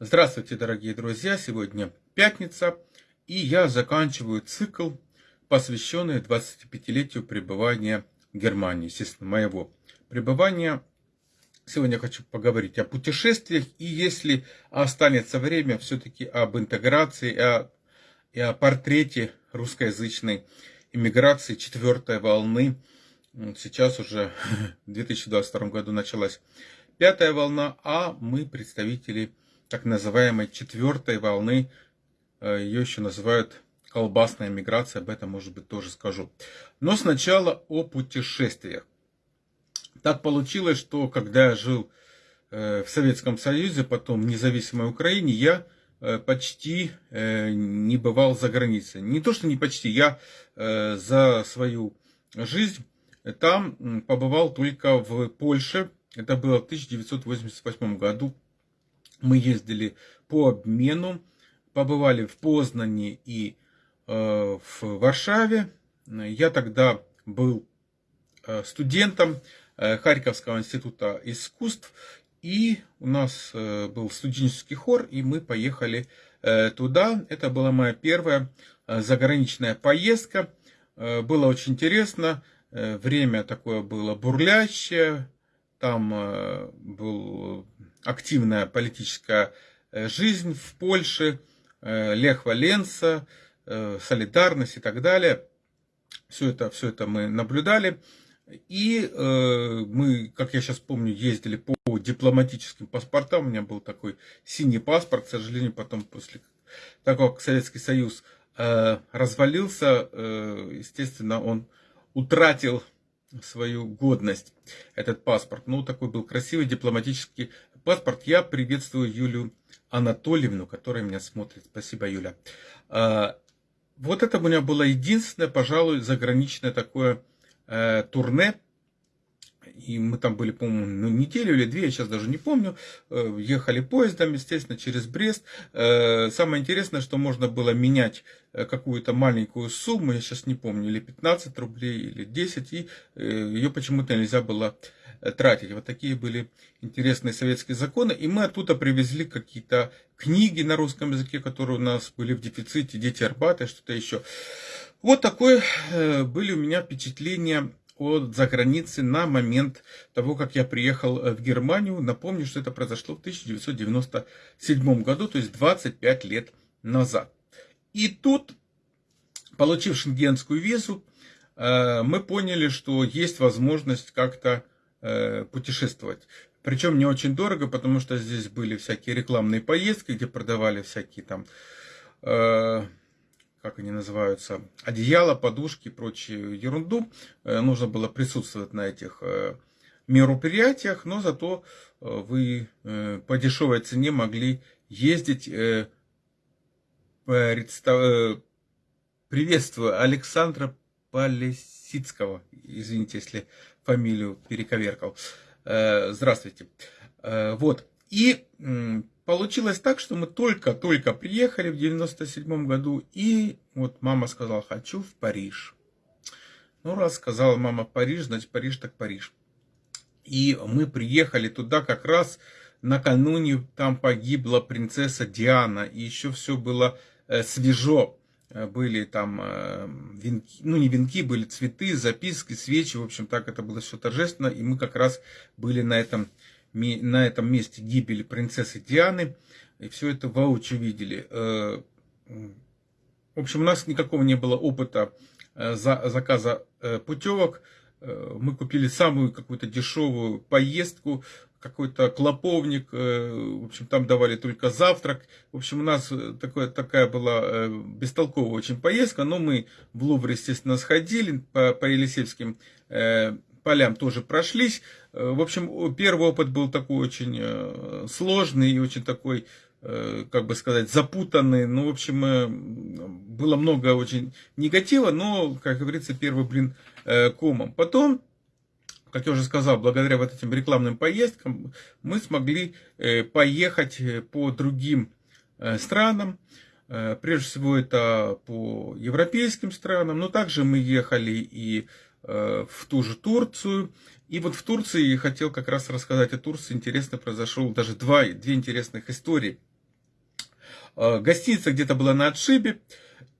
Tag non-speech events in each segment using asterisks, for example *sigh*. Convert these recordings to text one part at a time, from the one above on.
Здравствуйте, дорогие друзья! Сегодня пятница, и я заканчиваю цикл, посвященный 25-летию пребывания в Германии, естественно, моего пребывания. Сегодня хочу поговорить о путешествиях, и если останется время, все-таки об интеграции и о, и о портрете русскоязычной иммиграции четвертой волны. Сейчас уже *laughs* в 2022 году началась пятая волна, а мы представители так называемой четвертой волны, э, ее еще называют колбасная миграция, об этом, может быть, тоже скажу. Но сначала о путешествиях. Так получилось, что когда я жил э, в Советском Союзе, потом в независимой Украине, я э, почти не бывал за границей. Не то, что не почти, я за свою жизнь там побывал только в Польше. Это было в 1988 году, мы ездили по обмену, побывали в Познане и э, в Варшаве. Я тогда был э, студентом э, Харьковского института искусств, и у нас был студенческий хор, и мы поехали туда. Это была моя первая заграничная поездка. Было очень интересно. Время такое было бурлящее. Там был активная политическая э, жизнь в Польше, э, Лех Валенса, э, солидарность и так далее. Все это, все это мы наблюдали. И мы, как я сейчас помню, ездили по дипломатическим паспортам. У меня был такой синий паспорт. К сожалению, потом после того, как Советский Союз развалился, естественно, он утратил свою годность, этот паспорт. Ну, такой был красивый дипломатический паспорт. Я приветствую Юлю Анатольевну, которая меня смотрит. Спасибо, Юля. А, вот это у меня было единственное, пожалуй, заграничное такое э, турне и мы там были, по-моему, ну, неделю или две, я сейчас даже не помню, э, ехали поездом, естественно, через Брест. Э, самое интересное, что можно было менять какую-то маленькую сумму, я сейчас не помню, или 15 рублей, или 10, и ее почему-то нельзя было тратить. Вот такие были интересные советские законы. И мы оттуда привезли какие-то книги на русском языке, которые у нас были в дефиците, дети Арбата, что-то еще. Вот такое были у меня впечатления от за границы на момент того, как я приехал э, в Германию. Напомню, что это произошло в 1997 году, то есть 25 лет назад. И тут, получив шенгенскую визу, э, мы поняли, что есть возможность как-то э, путешествовать. Причем не очень дорого, потому что здесь были всякие рекламные поездки, где продавали всякие там как они называются, одеяло, подушки и прочую ерунду. Э, нужно было присутствовать на этих э, мероприятиях, но зато э, вы по дешевой цене могли ездить. Приветствую Александра Полесицкого. Извините, если фамилию перековеркал. Здравствуйте. Вот. И получилось так, что мы только-только приехали в 97 году, и вот мама сказала, хочу в Париж. Ну, раз сказала мама Париж, значит Париж так Париж. И мы приехали туда как раз накануне там погибла принцесса Диана, и еще все было э, свежо. Э, были там э, венки, ну не венки, были цветы, записки, свечи, в общем, так это было все торжественно, и мы как раз были на этом на этом месте гибели принцессы Дианы. И все это воочию видели. Э, в общем, у нас никакого не было опыта заказа путевок. Мы купили самую какую-то дешевую поездку, какой-то клоповник, в общем, там давали только завтрак. В общем, у нас такое, такая была бестолковая очень поездка, но мы в Лувр, естественно, сходили по, по Елисейским полям тоже прошлись. Э, в общем, первый опыт был такой очень э, сложный и очень такой, э, как бы сказать, запутанный. Ну, в общем, было много очень негатива, но, как говорится, первый блин комом. Потом, как я уже сказал, благодаря вот этим рекламным поездкам мы смогли поехать по другим странам. Прежде всего, это по европейским странам, но также мы ехали и Э, в ту же Турцию. И вот в Турции хотел как раз рассказать о Турции. Интересно произошел даже два, две интересных истории. Гостиница где-то была на отшибе.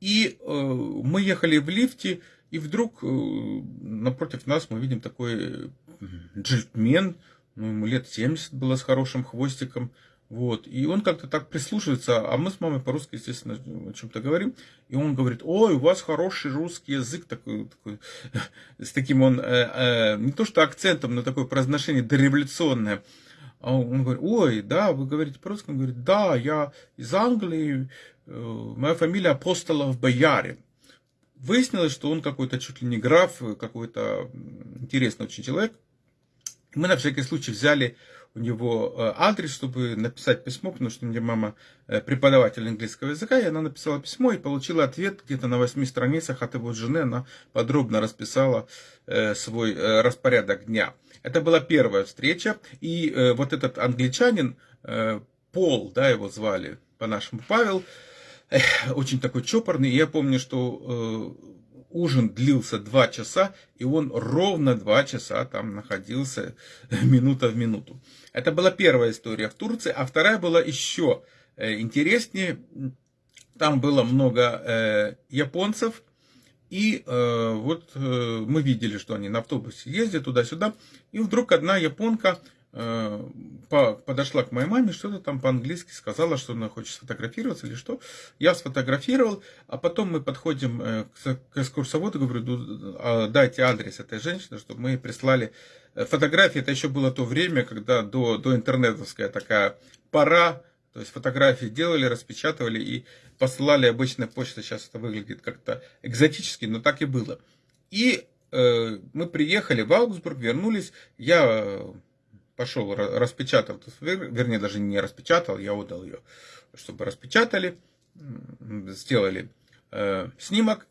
И мы ехали в лифте, и вдруг напротив нас мы видим такой джентльмен, ну, ему лет 70 было с хорошим хвостиком, вот. И он как-то так прислушивается, а мы с мамой по-русски, естественно, о чем-то говорим. И он говорит, ой, у вас хороший русский язык, такой, такой *laughs* с таким он, э, э, не то что акцентом, но такое произношение дореволюционное. А он говорит, ой, да, вы говорите по-русски? Он говорит, да, я из Англии, э, моя фамилия Апостолов Боярин. Выяснилось, что он какой-то чуть ли не граф, какой-то интересный очень человек. Мы на всякий случай взяли у него э, адрес, чтобы написать письмо, потому что у меня мама э, преподаватель английского языка, и она написала письмо и получила ответ где-то на восьми страницах от его жены. Она подробно расписала э, свой распорядок дня. Это была первая встреча, и вот этот англичанин, Пол, да, его звали по-нашему Павел, очень такой чопорный. Я помню, что ужин длился два часа, и он ровно два часа там находился, минута в минуту. Это была первая история в Турции, а вторая была еще э, интереснее. Там было много э, японцев, и э, вот мы видели, что они на автобусе ездят туда-сюда, и вдруг одна японка Э, подошла к моей маме, что-то там по-английски сказала, что она хочет сфотографироваться или что. Я сфотографировал, а потом мы подходим э, к экскурсоводу, говорю, а, дайте адрес этой женщины, чтобы мы прислали э, фотографии. Это еще было то время, когда до, до интернетовская такая пора, то есть фотографии делали, распечатывали и посылали обычной почтой. Сейчас это выглядит как-то экзотически, но так и было. И э, мы приехали в Аугсбург, вернулись. Я пошел, распечатал, вернее, даже не распечатал, я отдал ее, чтобы распечатали, сделали э, снимок,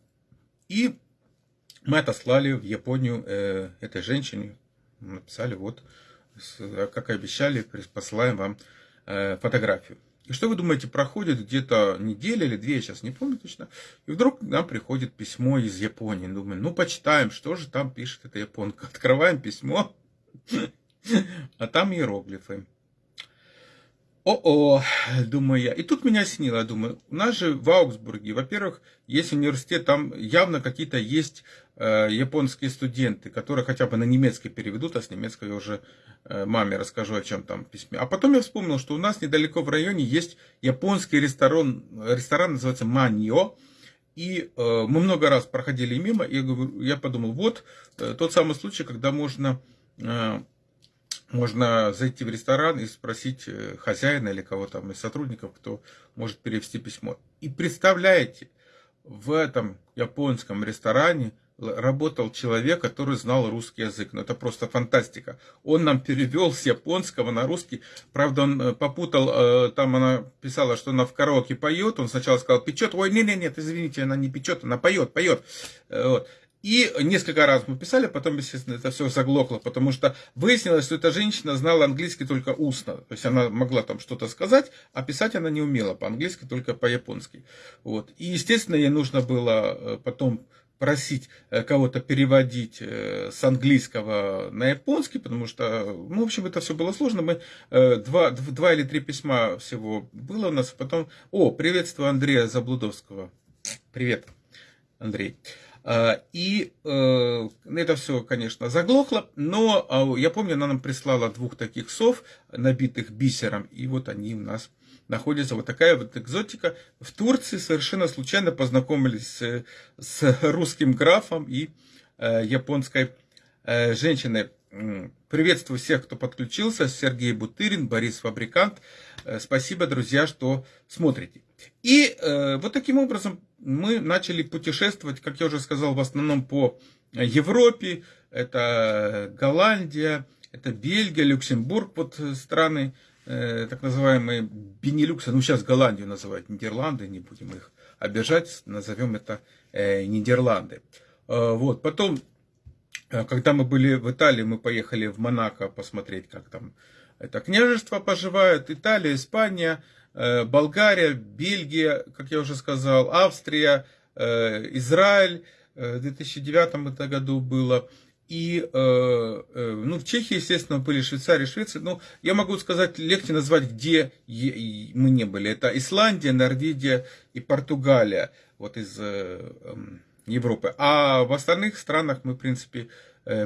и мы отослали в Японию э, этой женщине, написали, вот, как и обещали, посылаем вам э, фотографию. И что вы думаете, проходит где-то неделя или две, я сейчас не помню точно, и вдруг нам приходит письмо из Японии. Думаю, ну почитаем, что же там пишет эта японка. *laughs* Открываем письмо, а там иероглифы. О-о, думаю я. И тут меня снило, думаю, у нас же в Аугсбурге, во-первых, есть университет, там явно какие-то есть э, японские студенты, которые хотя бы на немецкий переведут, а с немецкой я уже э, маме расскажу, о чем там письме. А потом я вспомнил, что у нас недалеко в районе есть японский ресторан, ресторан называется Маньо, и э, мы много раз проходили мимо, и я, говорю, я подумал, вот э, тот самый случай, когда можно... Э, можно зайти в ресторан и спросить э, хозяина или кого там из сотрудников, кто может перевести письмо. И представляете, в этом японском ресторане работал человек, который знал русский язык. Ну, это просто фантастика. Он нам перевел с японского на русский. Правда, он э, попутал, э, там она писала, что она в караоке поет. Он сначала сказал, печет. Ой, нет, нет, нет, извините, она не печет, она поет, поет. Вот. И несколько раз мы писали, потом, естественно, это все заглохло, потому что выяснилось, что эта женщина знала английский только устно. То есть она могла там что-то сказать, а писать она не умела по-английски, только по-японски. Вот. И, естественно, ей нужно было э, потом просить э, кого-то переводить э, с английского на японский, потому что, ну, в общем, это все было сложно. Мы два, два или три письма всего было у нас, потом... О, приветствую Андрея Заблудовского. Привет, Андрей. А, и э, это все, конечно, заглохло, но а, я помню, она нам прислала двух таких сов, набитых бисером, и вот они у нас находятся. Вот такая вот экзотика. В Турции совершенно случайно познакомились с, с русским графом и э, японской э, женщиной. Приветствую всех, кто подключился. Сергей Бутырин, Борис Фабрикант. Спасибо, друзья, что смотрите. И э, вот таким образом мы начали путешествовать, как я уже сказал, в основном по Европе. Это Голландия, это Бельгия, Люксембург, вот страны э, так называемые Бенилюкса, ну сейчас Голландию называют Нидерланды, не будем их обижать, назовем это э, Нидерланды. Э, вот, потом, э, когда мы были в Италии, мы поехали в Монако посмотреть, как там это княжество поживает, Италия, Испания – Э, Болгария, Бельгия, как я уже сказал, Австрия, э, Израиль, э, в 2009 году было. И ну, в Чехии, естественно, были Швейцария, Швеция. Ну, я могу сказать, легче назвать, где мы не были. Это Исландия, Норвегия и Португалия. Вот из эм, Европы. А в остальных странах мы, в принципе,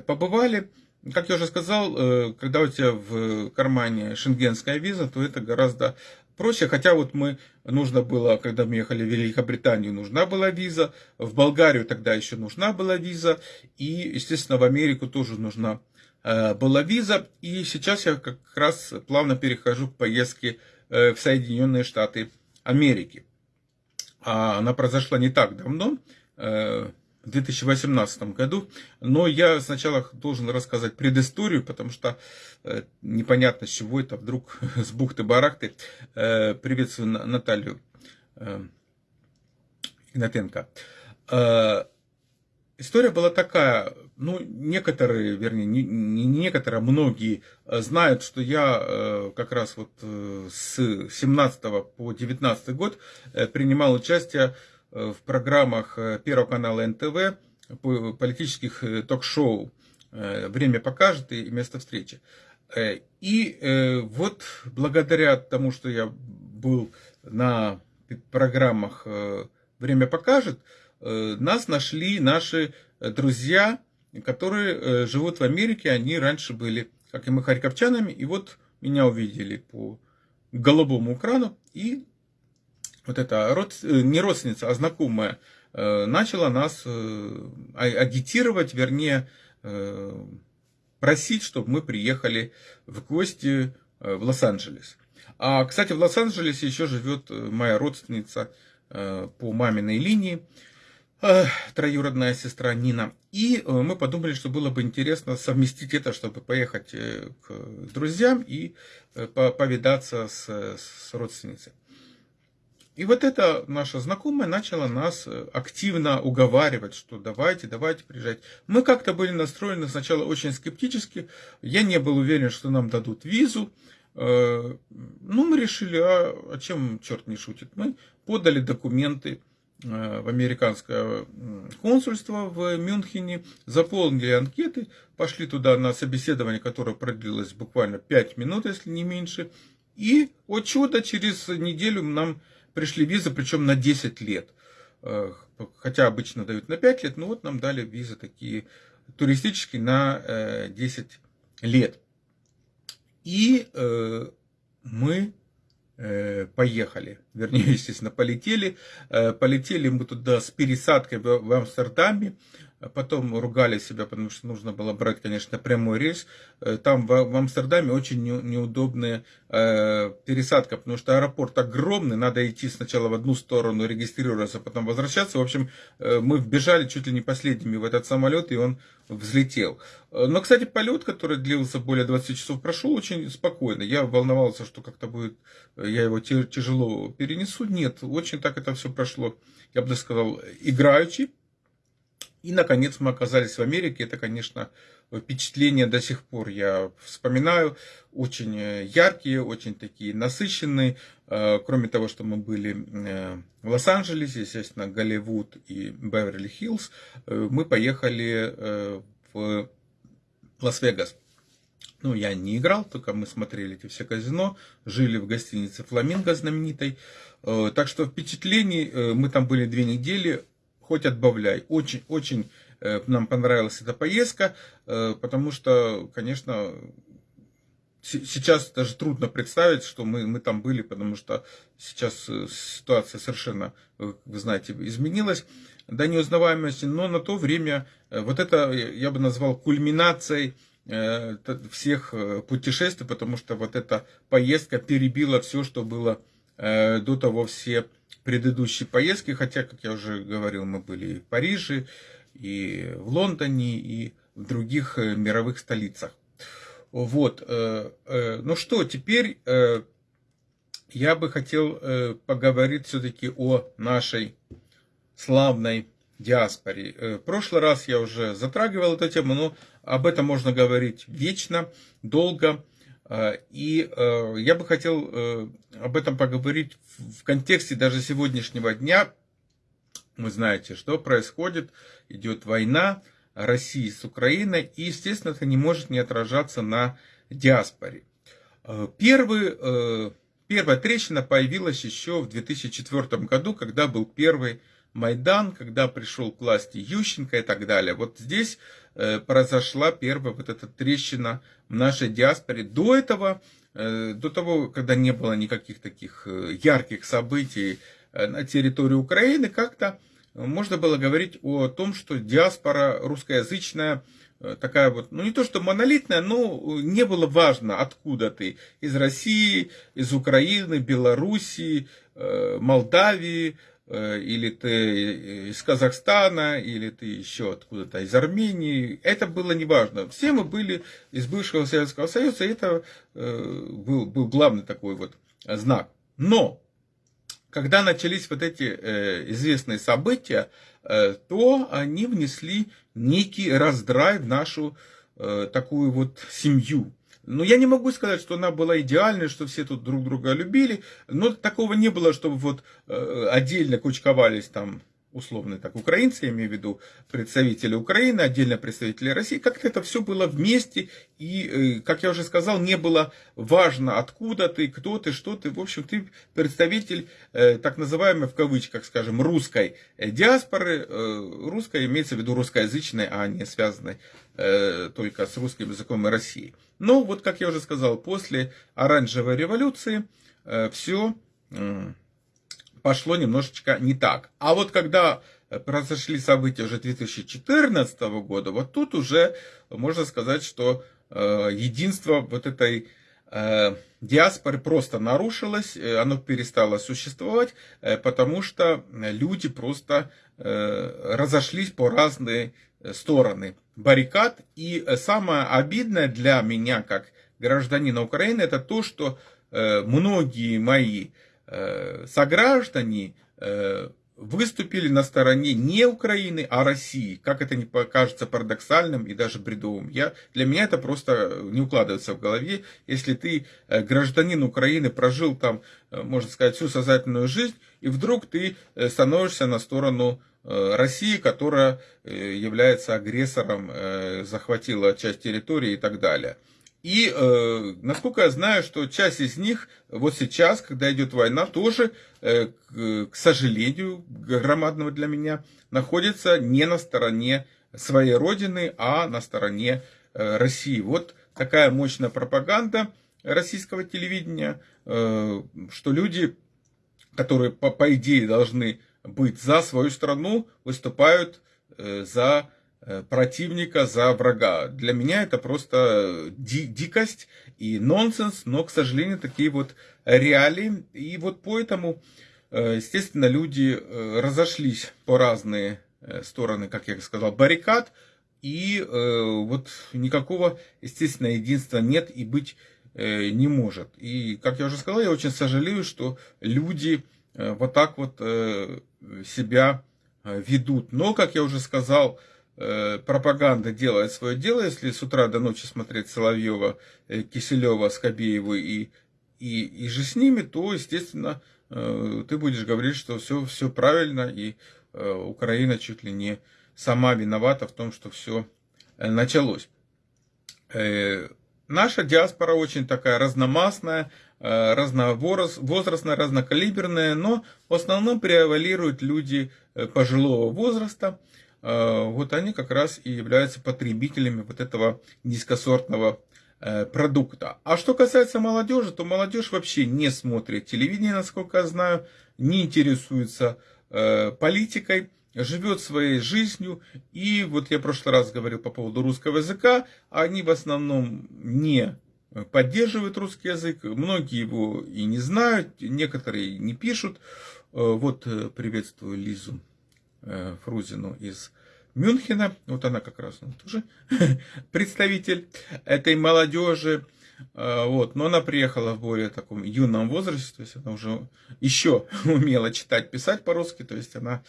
побывали. Как я уже сказал, э, когда у тебя в кармане шенгенская виза, то это гораздо проще. Хотя вот мы, нужно было, когда мы ехали в Великобританию, нужна была виза. В Болгарию тогда еще нужна была виза. И, естественно, в Америку тоже нужна э, была виза. И сейчас я как раз плавно перехожу к поездке э, в Соединенные Штаты Америки. А она произошла не так давно в 2018 году. Но я сначала должен рассказать предысторию, потому что э, непонятно, с чего это вдруг *laughs* с бухты-барахты. Э, приветствую Наталью э, Игнатенко. История была такая, ну, некоторые, вернее, не, не некоторые, а многие знают, что я как раз вот с 17 по 19 год принимал участие в программах э, Первого канала НТВ, политических э, ток-шоу э, «Время покажет» и «Место встречи». И вот благодаря тому, что я был на программах «Время покажет», нас нашли наши друзья, которые живут в Америке, они раньше были, как и мы, харьковчанами, и вот меня увидели по голубому экрану и вот эта род, э, не родственница, а знакомая, э, начала нас э, а, агитировать, вернее, просить, чтобы мы приехали в гости в Лос-Анджелес. А, кстати, в Лос-Анджелесе еще живет моя родственница по маминой линии, троюродная сестра Нина. И мы подумали, что было бы интересно совместить это, чтобы поехать к друзьям и повидаться с, с родственницей. И вот эта наша знакомая начала нас э, активно уговаривать, что давайте, давайте приезжать. Мы как-то были настроены сначала очень скептически. Я не был уверен, что нам дадут визу. Э, ну, мы решили, а, а чем черт не шутит? Мы подали документы э, в американское консульство в Мюнхене, заполнили анкеты, пошли туда на собеседование, которое продлилось буквально 5 минут, если не меньше. И, о чудо, через неделю нам пришли визы, причем на 10 лет. Э, хотя обычно дают на 5 лет, но вот нам дали визы такие туристические на 10 э, лет. И э, мы поехали, вернее, *laughs* естественно, полетели. Полетели мы туда с пересадкой в Амстердаме. А потом ругали себя, потому что нужно было брать, конечно, прямой рейс. Э, там в, Амстердаме очень неудобная э, пересадка, потому что аэропорт огромный, надо идти сначала в одну сторону, регистрироваться, потом возвращаться. В общем, э, мы вбежали чуть ли не последними в этот самолет, и он взлетел. Но, кстати, полет, который длился более 20 часов, прошел очень спокойно. Я волновался, что как-то будет, я его тяжело перенесу. Нет, очень так это все прошло, я бы даже сказал, играючи. И, наконец, мы оказались в Америке. Это, конечно, впечатления до сих пор я вспоминаю. Очень э, яркие, очень такие насыщенные. Э, кроме того, что мы были э, в Лос-Анджелесе, естественно, Голливуд и Беверли-Хиллз, мы поехали в Лас-Вегас. Ну, я не играл, только мы смотрели эти все казино, жили в гостинице «Фламинго» знаменитой. Так что впечатлений, мы там были две недели, хоть отбавляй. Очень-очень э, нам понравилась эта поездка, э, потому что, конечно, сейчас даже трудно представить, что мы, мы там были, потому что сейчас э, ситуация совершенно, вы знаете, изменилась до неузнаваемости, но на то время вот это я бы назвал кульминацией всех путешествий, потому что вот эта поездка перебила все, что было до того все предыдущие поездки, хотя, как я уже говорил, мы были и в Париже, и в Лондоне, и в других э, мировых столицах. Вот, э, э, ну что, теперь я бы хотел поговорить все-таки о нашей славной диаспоре. В прошлый раз я уже затрагивал эту тему, но об этом можно говорить вечно, долго. А, и э, я бы хотел э, об этом поговорить в контексте даже сегодняшнего дня. Вы знаете, что происходит, идет война России с Украиной, и, естественно, это не может не отражаться на диаспоре. Первый, первая трещина появилась еще в 2004 году, когда был первый Майдан, когда пришел к власти Ющенко и так далее. Вот здесь э, произошла первая вот эта трещина в нашей диаспоре. До этого, э, до того, когда не было никаких таких э, ярких событий на территории Украины, как-то можно было говорить о том, что диаспора русскоязычная такая вот, ну не то что монолитная, но не было важно, откуда ты. Из России, из Украины, Белоруссии, Молдавии, или ты из Казахстана, или ты еще откуда-то из Армении. Это было неважно. Все мы были из бывшего Советского Союза, и это э, был, был главный такой вот знак. Но, когда начались вот эти э, известные события, то они внесли некий раздрай в нашу такую вот семью. Ну, я не могу сказать, что она была идеальной, что все тут друг друга любили, но такого не было, чтобы вот э, отдельно кучковались там условно так, украинцы, я имею в виду представители Украины, отдельно представители России, как-то это все было вместе, и, э, как я уже сказал, не было важно, откуда ты, кто ты, что ты, в общем, ты представитель э, так называемой, в кавычках, скажем, русской диаспоры, русской имеется в виду русскоязычной, а не связанной только с русским языком и Россией. Но вот, как я уже сказал, после оранжевой революции э, все пошло немножечко не так. А вот когда произошли события уже 2014 года, вот тут уже можно сказать, что э, единство вот этой э, диаспоры просто нарушилось, оно перестало существовать, потому что люди просто разошлись по разные стороны баррикад. И самое обидное для меня, как гражданина Украины, это то, что э, многие мои э, сограждане э, выступили на стороне не Украины, а России. Как это не покажется парадоксальным и даже бредовым. Я, для меня это просто не укладывается в голове. Если ты гражданин Украины, прожил там, можно сказать, всю сознательную жизнь, и вдруг ты становишься на сторону Э, России, которая э, является агрессором, э, захватила часть территории и так далее. И, насколько я знаю, что часть из них вот сейчас, когда идет война, тоже, к сожалению, громадного для меня, находится не на стороне своей родины, а на стороне России. Вот такая мощная пропаганда российского телевидения, что люди, которые по, по идее должны быть за свою страну, выступают э, за э, противника, за врага. Для меня это просто ди дикость и нонсенс, но, к сожалению, такие вот реалии. И вот поэтому, э, естественно, люди разошлись по разные стороны, как я сказал, баррикад. И вот никакого, естественно, единства нет и быть не может. И, как я уже сказал, я очень сожалею, что люди Э, вот так вот э, себя э, ведут. Но, как я уже сказал, пропаганда делает свое дело. Если с утра до ночи смотреть Соловьева, Киселева, Скобееву и, и, и же с ними, то, естественно, ты будешь говорить, что все, все правильно, и Украина чуть ли не сама виновата в том, что все началось. Наша диаспора очень такая разномастная, Э, разновозрастная, разнокалиберная, но в основном превалируют люди э, пожилого возраста. Э, вот они как раз и являются потребителями вот этого низкосортного продукта. А что касается молодежи, то молодежь вообще не смотрит телевидение, насколько я знаю, не интересуется политикой, живет своей жизнью. И вот я в прошлый раз говорил по поводу русского языка, они в основном не поддерживают русский язык, многие его и не знают, некоторые не пишут. Э, вот э, приветствую Лизу э, Фрузину из Мюнхена, вот она как раз ну, тоже *laughs* представитель этой молодежи. Вот, но она приехала в более таком юном возрасте, то есть она уже еще *laughs* умела читать, писать по-русски, то есть она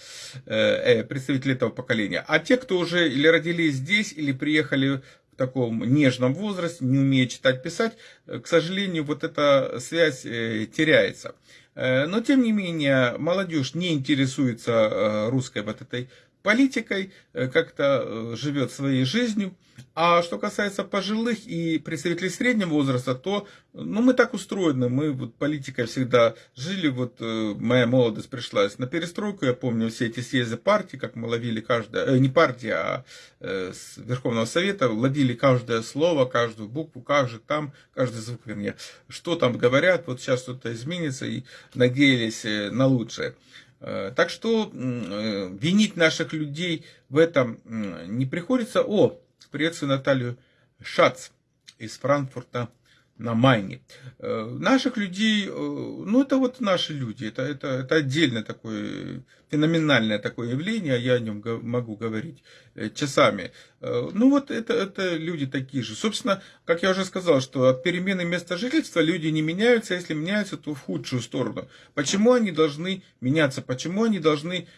э, представитель этого поколения. А те, кто уже или родились здесь, или приехали в таком нежном возрасте, не умея читать, писать, э, к сожалению, вот эта связь э, теряется. Э, но, тем не менее, молодежь не интересуется русской вот этой политикой, э, как-то э, живет своей жизнью. А что касается пожилых и представителей среднего возраста, то ну, мы так устроены, мы вот политикой всегда жили, вот э, моя молодость пришлась на перестройку, я помню все эти съезды партии, как мы ловили каждое, э, не партия, а э, Верховного Совета, ловили каждое слово, каждую букву, же там, каждый звук, вернее, что там говорят, вот сейчас что-то изменится и надеялись на лучшее. Э, так что э, винить наших людей в этом не приходится. О, приветствую Наталью Шац из Франкфурта на Майне. Э, наших людей, ну это вот наши люди, это, это, это отдельное такое, феноменальное такое явление, я о нем могу говорить часами. Ну вот это, это люди такие же. Собственно, как я уже сказал, что от перемены места жительства люди не меняются, а если меняются, то в худшую сторону. Почему они должны меняться? Почему они должны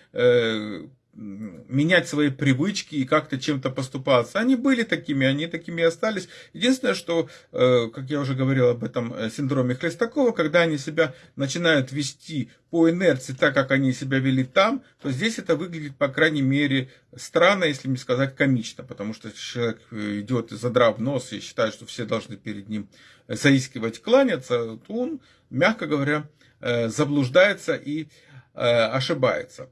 менять свои привычки и как-то чем-то поступаться. Они были такими, они такими и остались. Единственное, что, э, как я уже говорил об этом э, синдроме Хлестакова, когда они себя начинают вести по инерции так, как они себя вели там, то здесь это выглядит, по крайней мере, странно, если не сказать комично, потому что человек э, идет задрав нос и считает, что все должны перед ним заискивать, кланяться, то он, мягко говоря, заблуждается и ошибается.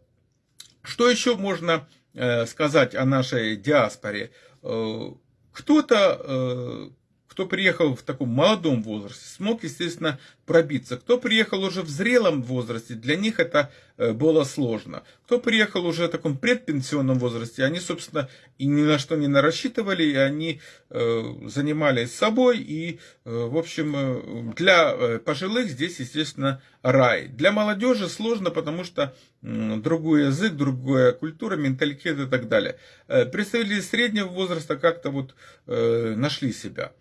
Что еще можно э, сказать о нашей диаспоре? Э, кто-то, э, кто приехал в таком молодом возрасте, смог, естественно, пробиться. Кто приехал уже в зрелом возрасте, для них это э, было сложно. Кто приехал уже в таком предпенсионном возрасте, они, собственно, и ни на что не рассчитывали, и они э, занимались собой. И, э, в общем, для пожилых здесь, естественно, рай. Для молодежи сложно, потому что другой язык, другая культура, менталитет и так далее. Представители среднего возраста как-то вот нашли себя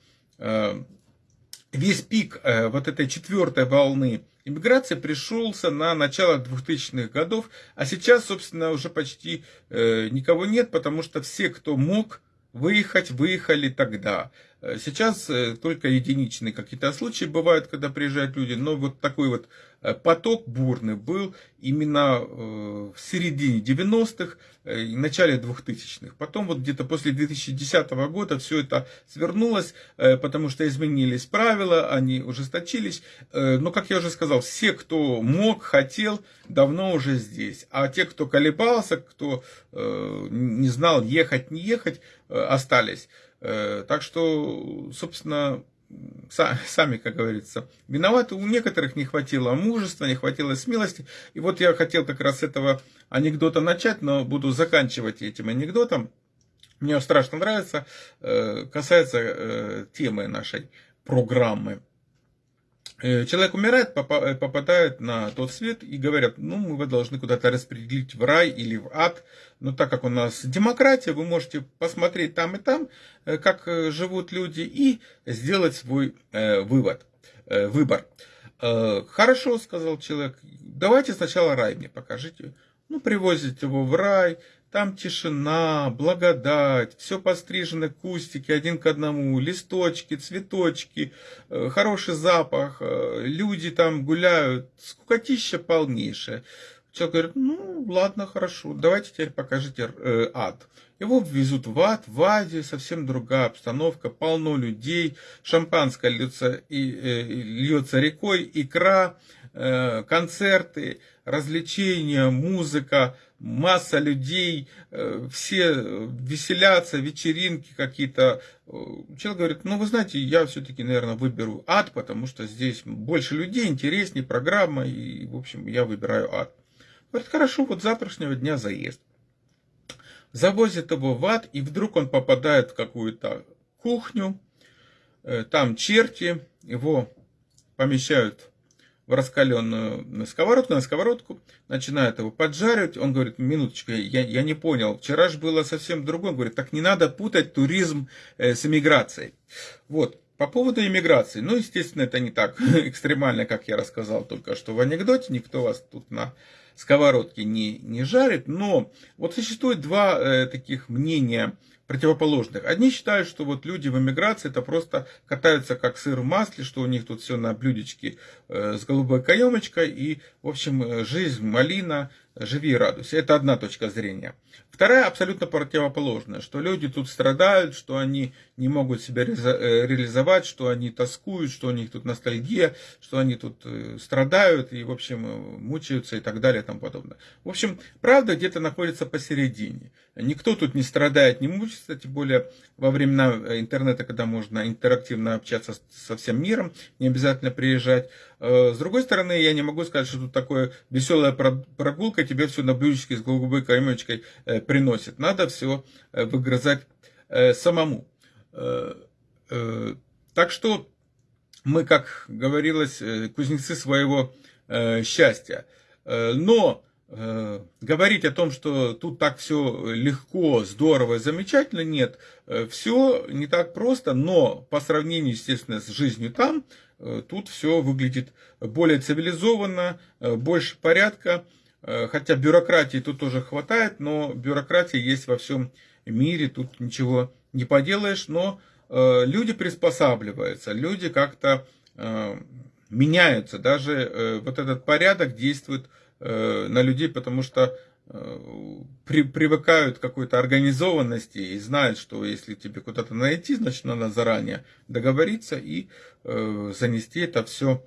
весь пик э, вот этой четвертой волны иммиграции пришелся на начало 2000-х годов, а сейчас, собственно, уже почти э, никого нет, потому что все, кто мог выехать, выехали тогда. Э, сейчас только единичные какие-то случаи бывают, когда приезжают люди, но вот такой вот поток бурный был именно в середине 90-х, Э, начале 2000-х. Потом вот где-то после 2010 года все это свернулось, э, потому что изменились правила, они ужесточились. Э, но, как я уже сказал, все, кто мог, хотел, давно уже здесь. А те, кто колебался, кто не знал, ехать, не ехать, остались. Так что, собственно, сами, как говорится, виноваты. У некоторых не хватило мужества, не хватило смелости. И вот я хотел как раз этого анекдота начать, но буду заканчивать этим анекдотом. Мне страшно нравится, э, касается э, темы нашей программы. Э, человек умирает, попадает на тот свет и говорят, ну, мы вы должны куда-то распределить в рай или в ад. Но так как у нас демократия, вы можете посмотреть там и там, как живут люди, и сделать свой вывод, выбор. Хорошо, сказал человек, давайте сначала рай мне покажите. Ну, привозят его в рай, там тишина, благодать, все пострижены кустики один к одному, листочки, цветочки, э, хороший запах, э, люди там гуляют, скукотища полнейшая. Человек говорит, ну ладно, хорошо, давайте теперь покажите э, ад. Его везут в ад, в аде совсем другая обстановка, полно людей, шампанское льется, и, э, льется рекой, икра, э, концерты, развлечения, музыка, масса людей, э, все веселятся, вечеринки какие-то. Человек говорит, ну вы знаете, я все-таки, наверное, выберу ад, потому что здесь больше людей, интереснее программа, и, в общем, я выбираю ад. Говорит, хорошо, вот завтрашнего дня заезд. Завозит его в ад, и вдруг он попадает в какую-то кухню, э, там черти, его помещают в раскаленную сковородку, на сковородку, начинают его поджаривать. Он говорит, минуточку, я, я не понял, вчера же было совсем другое. Он говорит, так не надо путать туризм э, с эмиграцией. Вот, по поводу иммиграции, ну, естественно, это не так *laughs* экстремально, как я рассказал только что в анекдоте, никто вас тут на сковородке не, не жарит, но вот существует два э, таких мнения противоположных. Одни считают, что вот люди в эмиграции это просто катаются как сыр в масле, что у них тут все на блюдечке э, с голубой каемочкой и, в общем, э, жизнь малина, живи и радуйся. Это одна точка зрения. Вторая абсолютно противоположная, что люди тут страдают, что они не могут себя э, реализовать, что они тоскуют, что у них тут ностальгия, что они тут страдают и, в общем, мучаются и так далее и тому подобное. В общем, правда где-то находится посередине. Никто тут не страдает, не мучается, тем более во времена э, интернета, когда можно интерактивно общаться со всем миром, не обязательно приезжать. Э, с другой стороны, я не могу сказать, что тут такое веселая прогулка тебе все на блюдечке с голубой каймочкой э, приносит. Надо все выгрызать самому. Так что мы, как говорилось, кузнецы своего счастья. Но Э, говорить о том, что тут так все легко, здорово, замечательно, нет. Э, все не так просто, но по сравнению, естественно, с жизнью там, э, тут все выглядит более цивилизованно, больше порядка. Хотя бюрократии тут тоже хватает, но бюрократия есть во всем мире, тут ничего не поделаешь, но люди приспосабливаются, люди как-то меняются, даже вот этот порядок действует Э, на людей, потому что э, при, привыкают к какой-то организованности и знают, что если тебе куда-то найти, значит надо заранее договориться и э, занести это все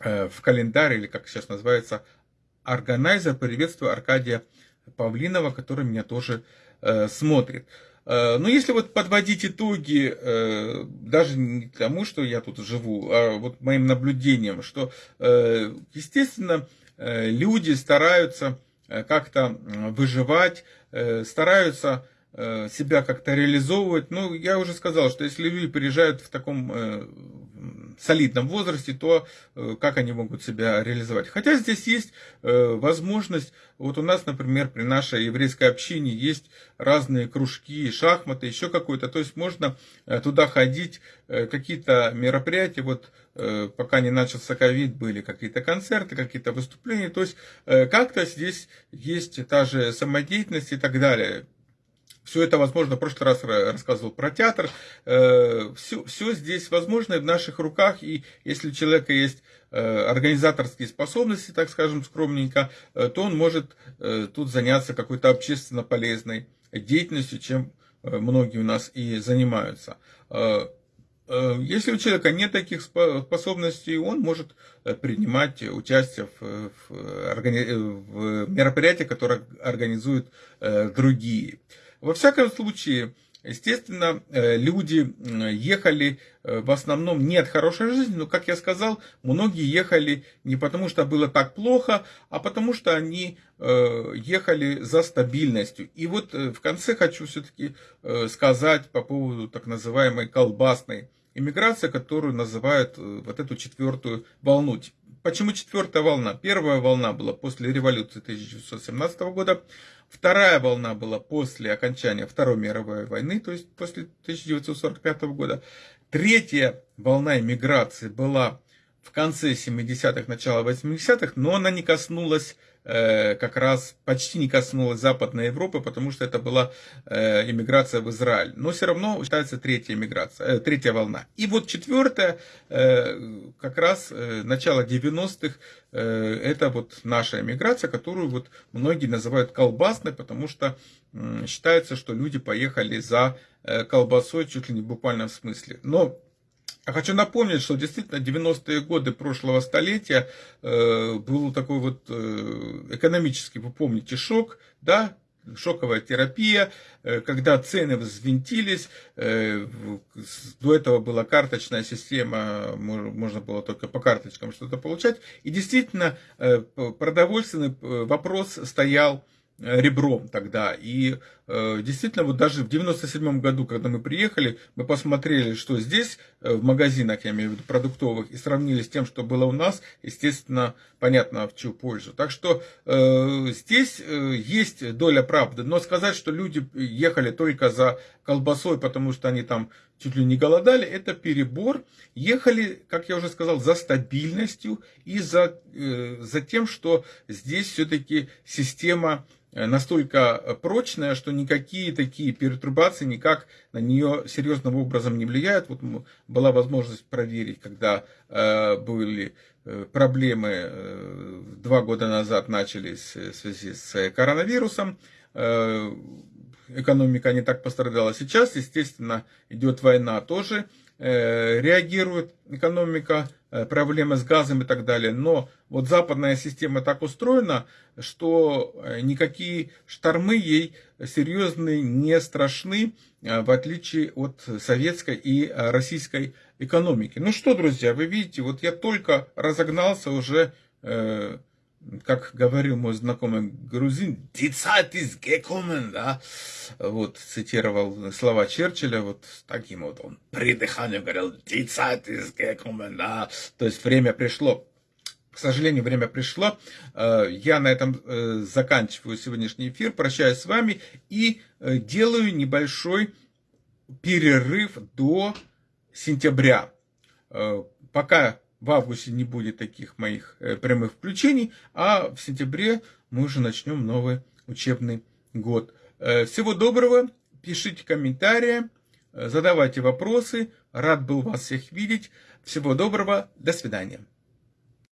э, в календарь, или как сейчас называется, органайзер. Приветствую Аркадия Павлинова, который меня тоже э, смотрит. Э, но если вот подводить итоги, даже не тому, что я тут живу, а вот моим наблюдением, что, естественно, Э, люди стараются э, как-то выживать, э, стараются себя как-то реализовывать. Ну, я уже сказал, что если люди приезжают в таком солидном возрасте, то э, как они могут себя реализовать. Хотя здесь есть э, возможность, вот у нас, например, при нашей еврейской общине есть разные кружки, шахматы, еще какой-то, то есть можно э, туда ходить, какие-то мероприятия, вот пока не начался ковид, были какие-то концерты, какие-то выступления, то есть как-то здесь есть та же самодеятельность и так далее. Все это возможно, в прошлый раз рассказывал про театр. Все, э, все здесь возможно в наших руках, и если у человека есть э, организаторские способности, так скажем, скромненько, э, то он может тут заняться какой-то общественно полезной деятельностью, чем многие у нас и занимаются. Если у человека нет таких способностей, он может принимать участие в, в, в мероприятиях, которые организуют другие. Во всяком случае, естественно, э, люди ехали э, в основном не от хорошей жизни, но, как я сказал, многие ехали не потому, что было так плохо, а потому, что они э, ехали за стабильностью. И вот в конце хочу все-таки сказать по поводу так называемой колбасной иммиграции, которую называют вот эту четвертую волну. Почему четвертая волна? Первая волна была после революции 1917 года, вторая волна была после окончания Второй мировой войны, то есть после 1945 года. Третья волна иммиграции была в конце 70-х, начало 80-х, но она не коснулась как раз почти не коснулась Западной Европы, потому что это была э, иммиграция в Израиль. Но все равно считается третья иммиграция, э, третья волна. И вот четвертая, как раз начало 90-х, это вот наша иммиграция, которую вот многие называют колбасной, потому что считается, что люди поехали за колбасой чуть ли не в буквальном смысле. Но хочу напомнить, что действительно 90-е годы прошлого столетия э, был такой вот э, экономический, вы помните, шок, да, шоковая терапия, э, когда цены взвинтились, э, до этого была карточная система, можно было только по карточкам что-то получать, и действительно э, продовольственный вопрос стоял ребром тогда. И э, действительно, вот даже в 97 году, когда мы приехали, мы посмотрели, что здесь э, в магазинах, я имею в виду продуктовых, и сравнили с тем, что было у нас, естественно, понятно, в чью пользу. Так что э, здесь э, есть доля правды. Но сказать, что люди ехали только за колбасой, потому что они там чуть ли не голодали, это перебор. Ехали, как я уже сказал, за стабильностью и за, э, за тем, что здесь все-таки система настолько прочная, что никакие такие пертурбации никак на нее серьезным образом не влияют. Вот была возможность проверить, когда э, были э, проблемы э, два года назад начались в связи с коронавирусом. Э, экономика не так пострадала. Сейчас, естественно, идет война тоже, э, реагирует экономика, э, проблемы с газом и так далее. Но вот западная система так устроена, что э, никакие штормы ей серьезные не страшны, в отличие от советской и российской экономики. Ну что, друзья, вы видите, вот я только разогнался уже как говорил мой знакомый грузин, «Die Zeit ist gekommen», да, вот, цитировал слова Черчилля, вот таким вот он при дыхании говорил, «Die Zeit ist gekommen», да, то есть время пришло. К сожалению, время пришло. Э, я на этом э, заканчиваю сегодняшний эфир, прощаюсь с вами и э, делаю небольшой перерыв до сентября. Пока в августе не будет таких моих э, прямых включений, а в сентябре мы уже начнем новый учебный год. Э, всего доброго, пишите комментарии, э, задавайте вопросы. Рад был вас всех видеть. Всего доброго, до свидания.